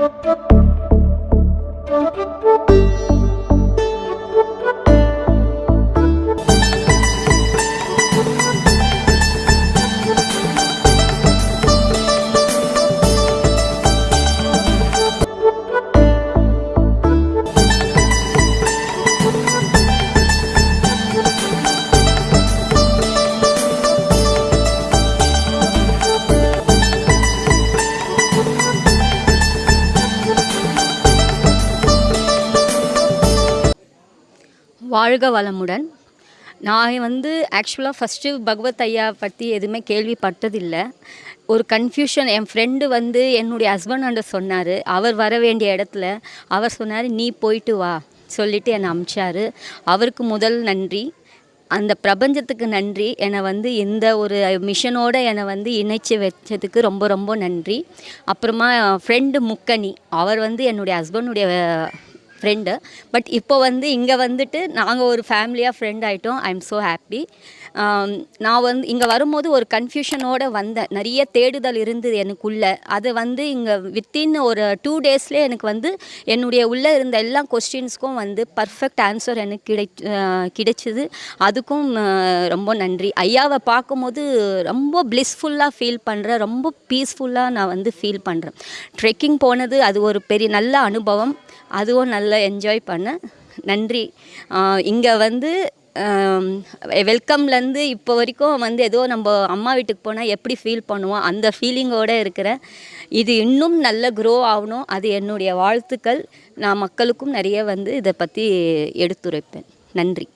Thank you. வாழ்க வளமுடன். நான் வந்து ஆக்சுவலாக ஃபஸ்ட்டு பகவத் ஐயா பற்றி எதுவுமே கேள்விப்பட்டதில்லை. ஒரு கன்ஃபியூஷன் என் ஃப்ரெண்டு வந்து என்னுடைய ஹஸ்பண்ட் சொன்னார். அவர் வர வேண்டிய இடத்துல அவர் சொன்னார் நீ போயிட்டு வா சொல்லிவிட்டு என்னை அமிச்சார். அவருக்கு முதல் நன்றி. அந்த பிரபஞ்சத்துக்கு நன்றி. என்னை வந்து இந்த ஒரு மிஷனோடு என்னை வந்து இணைச்சி வச்சதுக்கு ரொம்ப ரொம்ப நன்றி. அப்புறமா ஃப்ரெண்டு முக்கனி அவர் வந்து என்னுடைய ஹஸ்பண்டுடைய ஃப்ரெண்டு பட் இப்போ வந்து இங்கே வந்துட்டு நாங்கள் ஒரு ஃபேமிலியாக ஃப்ரெண்ட் ஆகிட்டோம் ஐ எம் ஸோ ஹாப்பி நான் வந்து இங்கே வரும்போது ஒரு கன்ஃபியூஷனோடு வந்தேன். நிறைய தேடுதல் இருந்தது எனக்குள்ளே. அது வந்து இங்கே வித்தின் ஒரு டூ டேஸ்லேயே எனக்கு வந்து என்னுடைய உள்ளே இருந்த எல்லா கொஸ்டின்ஸ்க்கும் வந்து பர்ஃபெக்ட் ஆன்சர் எனக்கு கிடை கிடைச்சிது. அதுக்கும் ரொம்ப நன்றி. ஐயாவை பார்க்கும்போது ரொம்ப ப்ளிஸ்ஃபுல்லாக ஃபீல் பண்ணுறேன் ரொம்ப பீஸ்ஃபுல்லாக நான் வந்து ஃபீல் பண்ணுறேன் ட்ரெக்கிங் போனது அது ஒரு பெரிய நல்ல அனுபவம். அதுவும் நல்லா என்ஜாய் பண்ணேன் நன்றி. இங்கே வந்து வெல்கம்லேருந்து இப்போ வரைக்கும் வந்து ஏதோ நம்ம அம்மா வீட்டுக்கு போனால் எப்படி ஃபீல் பண்ணுவோம் அந்த ஃபீலிங்கோடு இருக்கிறேன் இது இன்னும் நல்ல க்ரோ ஆகணும். அது என்னுடைய வாழ்த்துக்கள். நான் மக்களுக்கும் நிறைய வந்து இதை பற்றி எடுத்துரைப்பேன். நன்றி.